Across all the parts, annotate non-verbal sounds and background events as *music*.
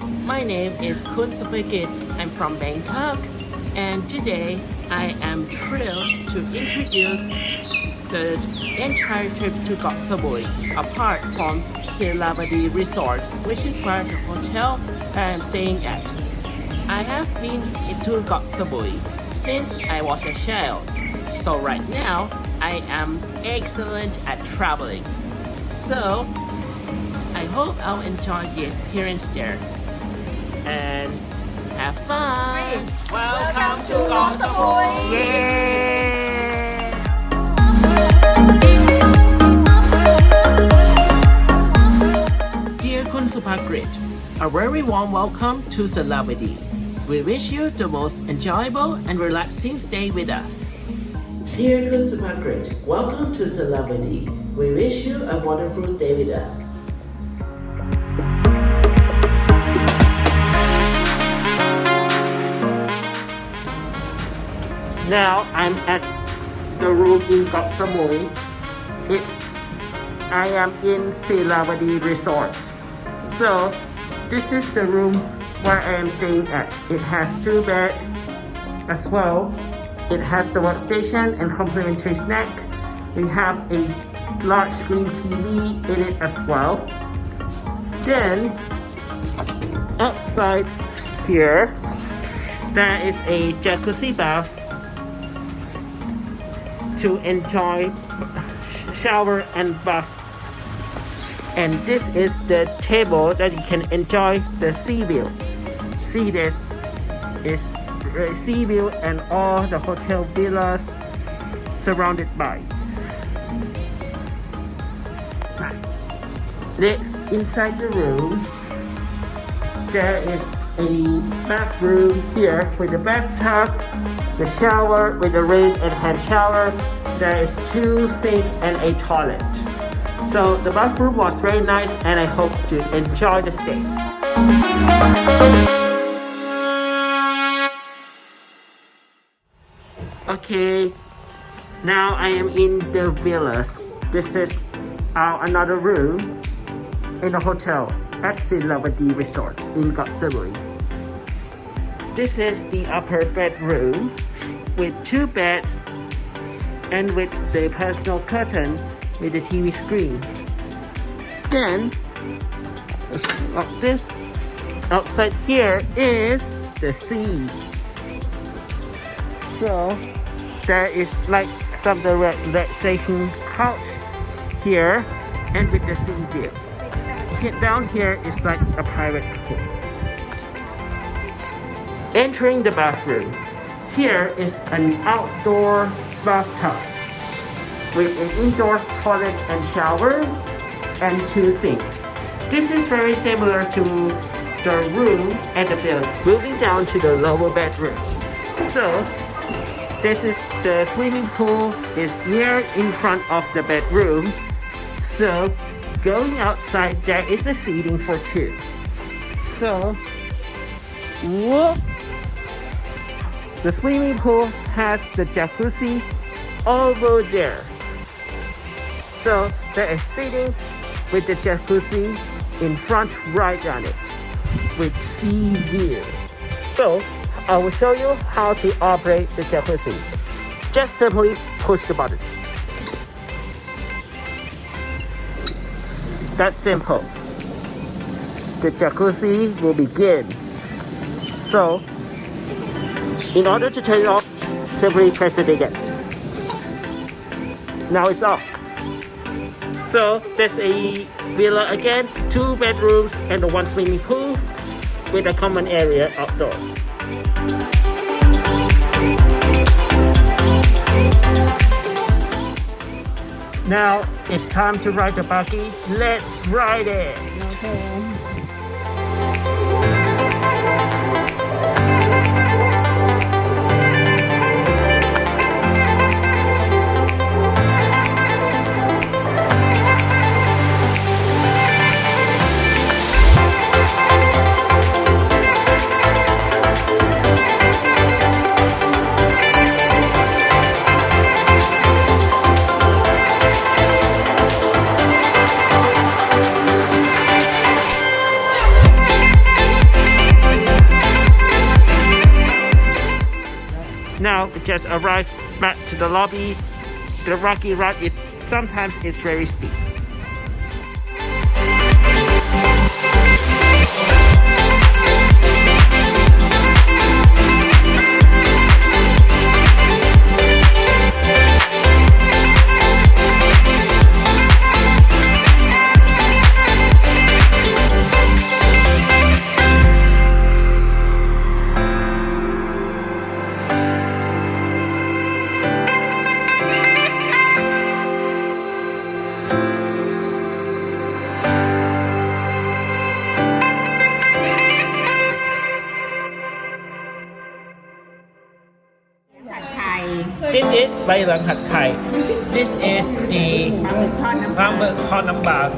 My name is Kun Supagit. I'm from Bangkok, and today I am thrilled to introduce the entire trip to Koh Samui, apart from Silavadi Resort, which is where the hotel I am staying at. I have been to Koh Samui since I was a child, so right now I am excellent at traveling. So, I hope I'll enjoy the experience there and have fun. Welcome, to Koh Samui. Yeah. Dear Kun Supagrit, a very warm welcome to Salavadi. We wish you the most enjoyable and relaxing stay with us. Dear Kun Supagrit, welcome to Salavadi. We wish you a wonderful stay with us. Now I'm at the room in Koh Samui. It's, I am in Silavadi Resort. So this is the room where I am staying at. It has two beds as well. It has the workstation and complimentary snack. We have a large screen TV in it as well. Then outside here, there is a jacuzzi bath to enjoy shower and bath. And this is the table that you can enjoy the sea view. See this is the sea view and all the hotel villas surrounded by. Next inside the room there is a bathroom here with a bathtub the shower with a rain and hand shower there is two sinks and a toilet. So the bathroom was very nice and I hope to enjoy the stay. Okay now I am in the villas. This is our another room in the hotel at Silavadi Resort in Samui this is the upper bedroom with two beds and with the personal curtain with the TV screen. Then, like this, outside here is the sea. So, there is like some the relaxation couch here and with the sea view. Down here is like a private pool. Entering the bathroom. Here is an outdoor bathtub with an indoor toilet and shower and two sinks. This is very similar to the room at the building. Moving down to the lower bedroom. So this is the swimming pool is near in front of the bedroom. So going outside there is a seating for two. So whoop the swimming pool has the jacuzzi over there. So there is seating with the jacuzzi in front right on it with sea view. So I will show you how to operate the jacuzzi. Just simply push the button. That's simple. The jacuzzi will begin. So in order to turn it off, simply press it again. Now it's off. So there's a villa again, two bedrooms and one swimming pool with a common area outdoors. Now it's time to ride the buggy. Let's ride it! Okay. Just arrived back to the lobby. The rocky ride is sometimes it's very steep. This is Bai Lang hat Thai. This is the Rambut Hot Namba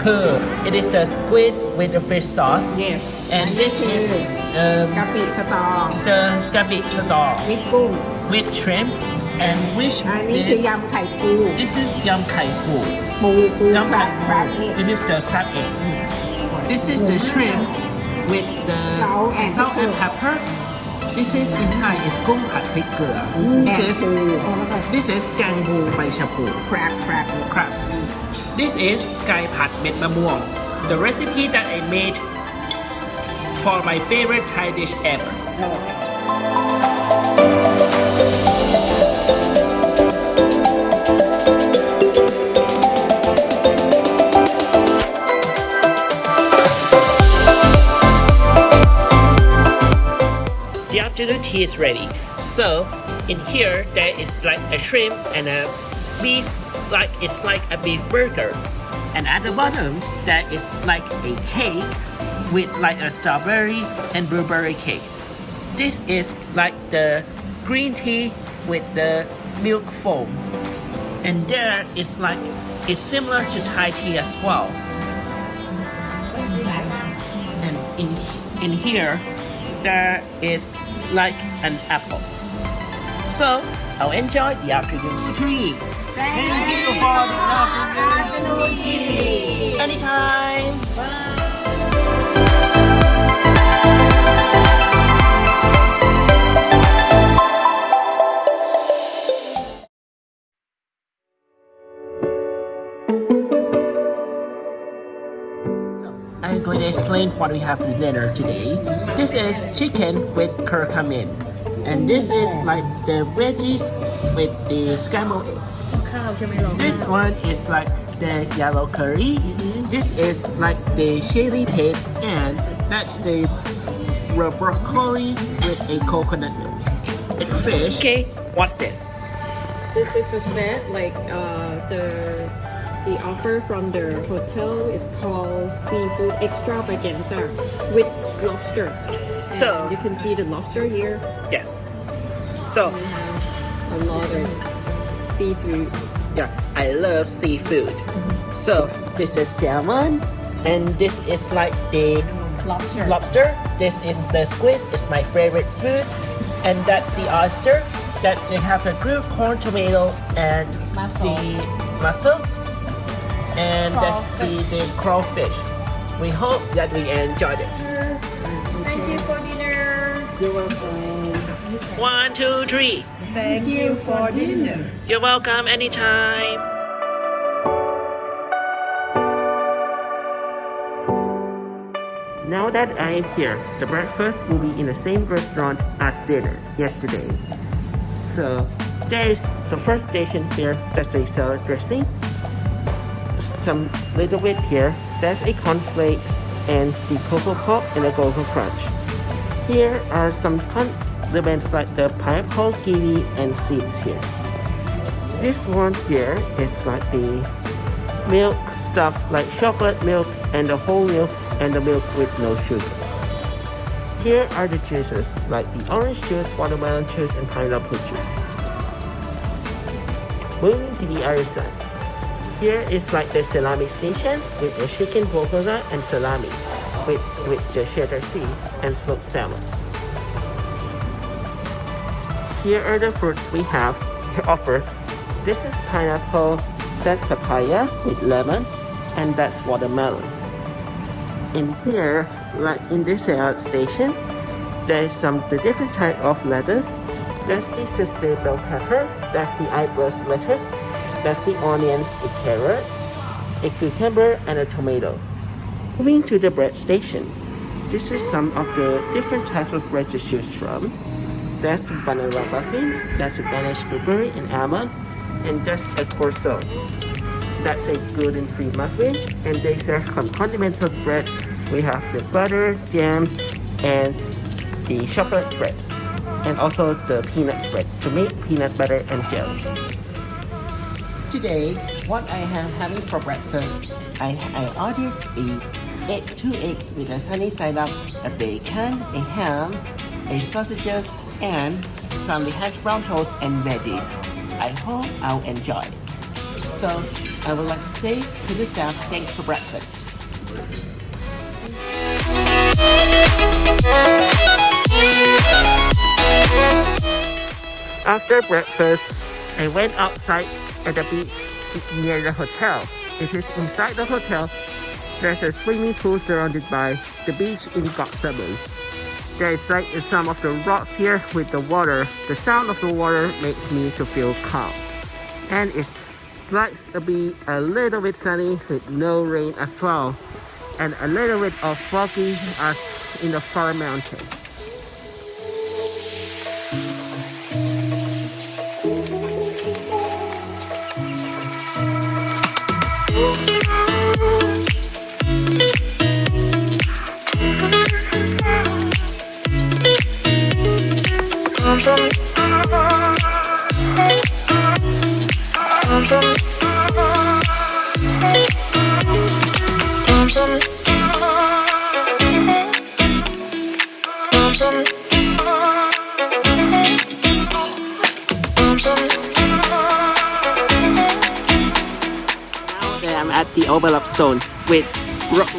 It is the squid with the fish sauce. Yes. And this is um, Gabi Store. The Gabi Store. With. With shrimp. And which is... This is Yam Kai Pu. Yam Kai This is the crab egg. This is the mm-hmm. shrimp with the salt and pepper. This is in Thai is กุ้งผัดพริกเกลือ แอ This บ is ปูแล้วก็ This is แกงบูใบชะพู แครบแครบ crab This is ไก่ผัดเม็ดมะม่วง The recipe that I made for my favorite Thai dish ever The tea is ready. So in here there is like a shrimp and a beef like it's like a beef burger. And at the bottom there is like a cake with like a strawberry and blueberry cake. This is like the green tea with the milk foam. And there is like it's similar to Thai tea as well. And in in here there is like an apple. So I'll enjoy the afternoon tea. Thank you for the afternoon tea. Anytime. So, I'm going to explain what we have for dinner today. This is chicken with curcumin. And this is like the veggies with the scrambled egg. This one is like the yellow curry. This is like the chili paste and that's the broccoli with a coconut milk. And fish. Okay, what's this? This is a scent like uh, the the offer from the hotel is called seafood extravaganza with lobster. So, And you can see the lobster here. yes. So, We have a lot of seafood. Yeah, I love seafood. So this is salmon, and this is like the Lobster. lobster. This is the squid. It's my favorite food, and that's the oyster. That's they have a grilled corn, tomato, and Mussel. the mussel, and that's the the crawfish. We hope that we enjoyed it. Thank you for dinner. You're welcome One, two, three. Thank you for dinner You're welcome anytime. Now that I'm here, the breakfast will be in the same restaurant as dinner yesterday. So there's the first station here, that's a salad dressing. Some little bit here, that's a cornflakes and the cocoa pop and the cocoa crunch. Here are some condiments like the pineapple, kiwi, and seeds here. This one here is like the milk stuff like chocolate milk and the whole milk and the milk with no sugar. Here are the juices like the orange juice, watermelon juice, and pineapple juice. Moving to the other side. Here is like the salami station with the chicken bulgogi and salami with, with the cheddar cheese and smoked salmon. Here are the fruits we have to offer. This is pineapple, that's papaya with lemon, and that's watermelon. In here, like in this salad station, there's some the different type of lettuce, That's the bell pepper. That's the eyebrows lettuce. That's the onions, the carrots, a cucumber, and a tomato. Moving to the bread station. This is some of the different types of bread to choose from. That's vanilla muffins, that's a Danish blueberry and almond, and that's a croissant. That's a gluten-free muffin, and these are con- continental breads. We have the butter, jams, and the chocolate spread, and also the peanut spread to make peanut butter and jelly. Today, what I am having for breakfast, I, I ordered a egg, two eggs with a sunny side up, a bacon, a ham, a sausages, and some hash brown toast and veggies. I hope I'll enjoy. So, I would like to say to the staff, thanks for breakfast. After breakfast, I went outside at the beach near the hotel. It is inside the hotel. There's a swimming pool surrounded by the beach in Goksabu. There is like some of the rocks here with the water. The sound of the water makes me to feel calm. And it's like to be a little bit sunny with no rain as well. And a little bit of foggy as in the far mountain.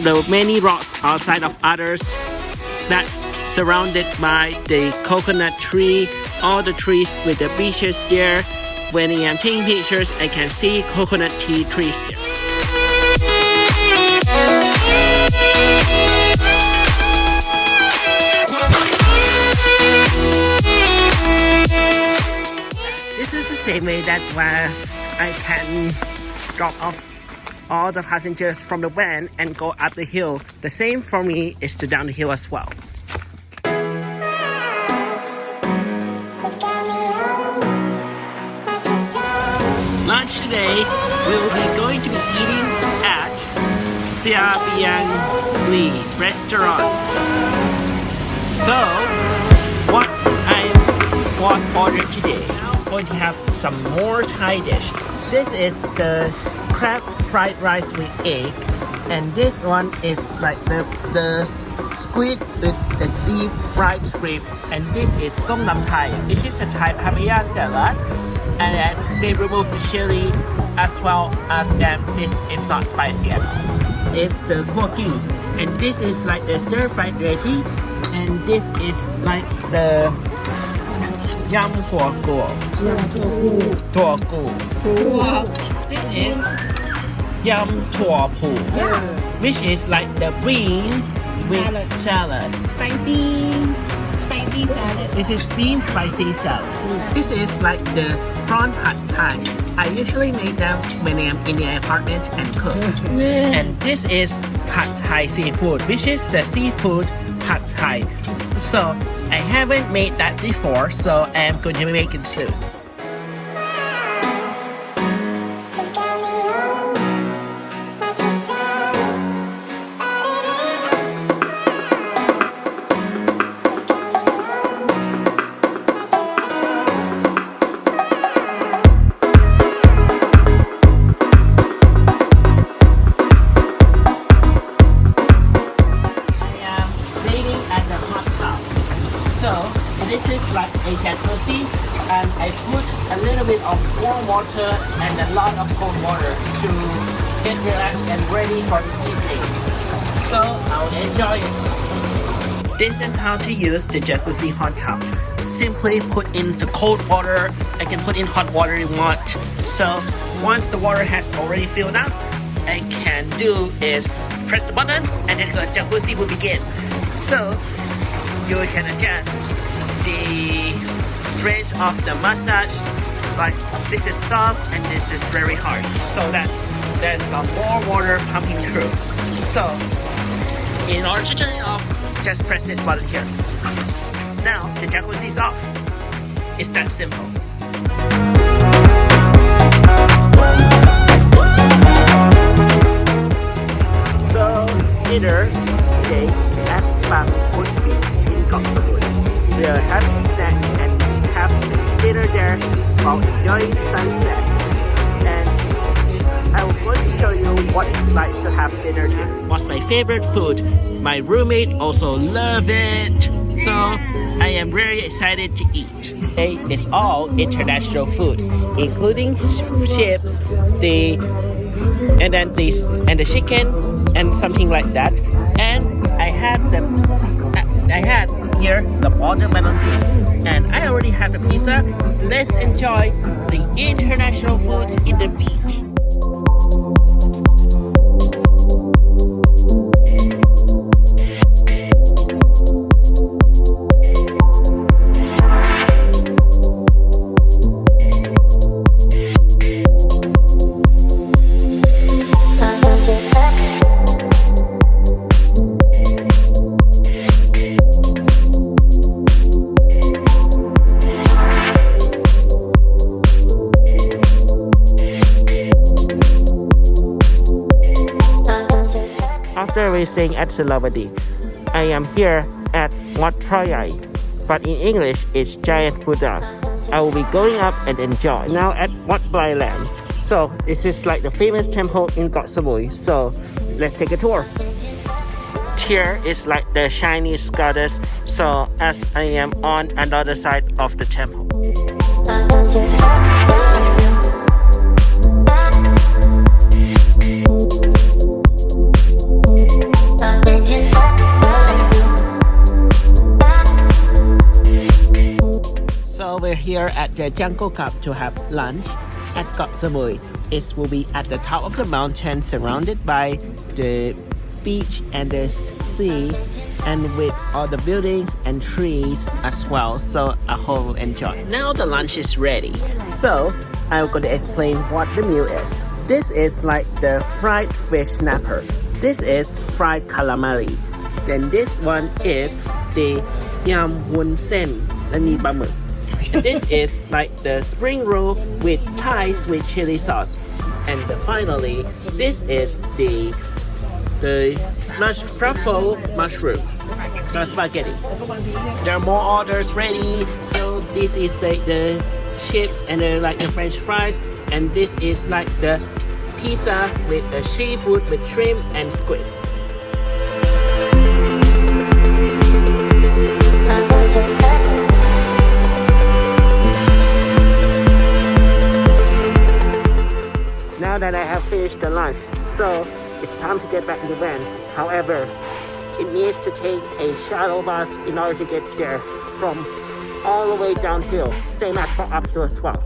The many rocks outside of others that's surrounded by the coconut tree, all the trees with the beaches there. When I am taking pictures, I can see coconut tea trees there. This is the same way that where I can drop off all the passengers from the van and go up the hill. The same for me is to down the hill as well. Lunch today, we will be going to be eating at Sia Bian Li restaurant. So, what I was ordered today. I'm going to have some more Thai dish. This is the crab fried rice with egg, and this one is like the the squid with the deep fried squid, and this is som tam Thai, which is a Thai papaya salad, and then they remove the chili as well as that this is not spicy at all. It's the koki, and this is like the stir fried veggie, and this is like the yam. Tua gu. This is yam tua pu, which is like the bean with salad. Spicy, spicy salad. This is bean spicy salad. This is like the prawn pad thai. I usually make them when I'm in the apartment and cook. And this is pad thai seafood, which is the seafood pad thai. So I haven't made that before, so I'm going to make it soon. To use the jacuzzi hot tub. Simply put in the cold water. I can put in hot water you want. So once the water has already filled up, I can do is press the button and then the jacuzzi will begin. So you can adjust the strength of the massage but this is soft and this is very hard so that there's some more water pumping through so in order to turn it off just press this button here now the jacuzzi is off it's that simple so dinner today is at Bang Food Beach in Samui we are having a snack and have dinner there while enjoying sunset. And I was going to show you what it's like to have dinner there. What's my favorite food? My roommate also love it. So I am very excited to eat. Is all international foods, including chips, the and then this and the chicken and something like that. And I had the I had here the watermelon juice and I already had the pizza. Let's enjoy the international foods in the beach. After visiting at Silavadi, I am here at Wat Phra Yai, but in English it's Giant Buddha. I will be going up and enjoy. Now at Wat Plai Laem. So this is like the famous temple in Koh Samui. So let's take a tour. Here is like the Chinese goddess. So as I am on another side of the temple. we're here at the Jungle Club to have lunch at Koh Samui. It will be at the top of the mountain surrounded by the beach and the sea and with all the buildings and trees as well so I hope you enjoy. Now the lunch is ready. So I'm going to explain what the meal is. This is like the fried fish snapper. This is fried calamari. Then this one is the yam wun sen. และมีปลาหมึก *laughs* this is like the spring roll with Thai sweet chili sauce. And finally, this is the the mush truffle mushroom the spaghetti. There are more orders ready. So this is like the chips and the, like the French fries. And this is like the pizza with the seafood with shrimp and squid. Now that I have finished the lunch. So it's time to get back in the van. However, it needs to take a shuttle bus in order to get there from all the way downhill, same as for uphill as well.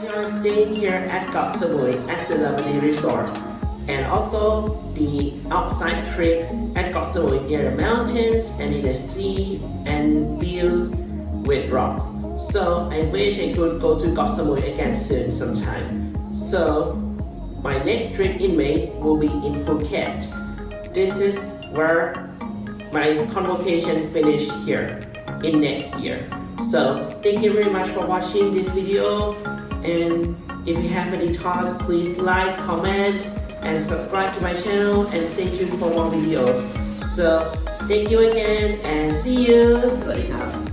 We are staying here at Koh Samui at Resort and also the outside trip at the mountains and in the sea and views with rocks. So I wish I could go to Samui again soon sometime. So my next trip in May will be in Phuket. This is where my convocation finished here in next year. So thank you very much for watching this video and if you have any thoughts please like, comment and subscribe to my channel and stay tuned for more videos. So thank you again and see you. Sawadee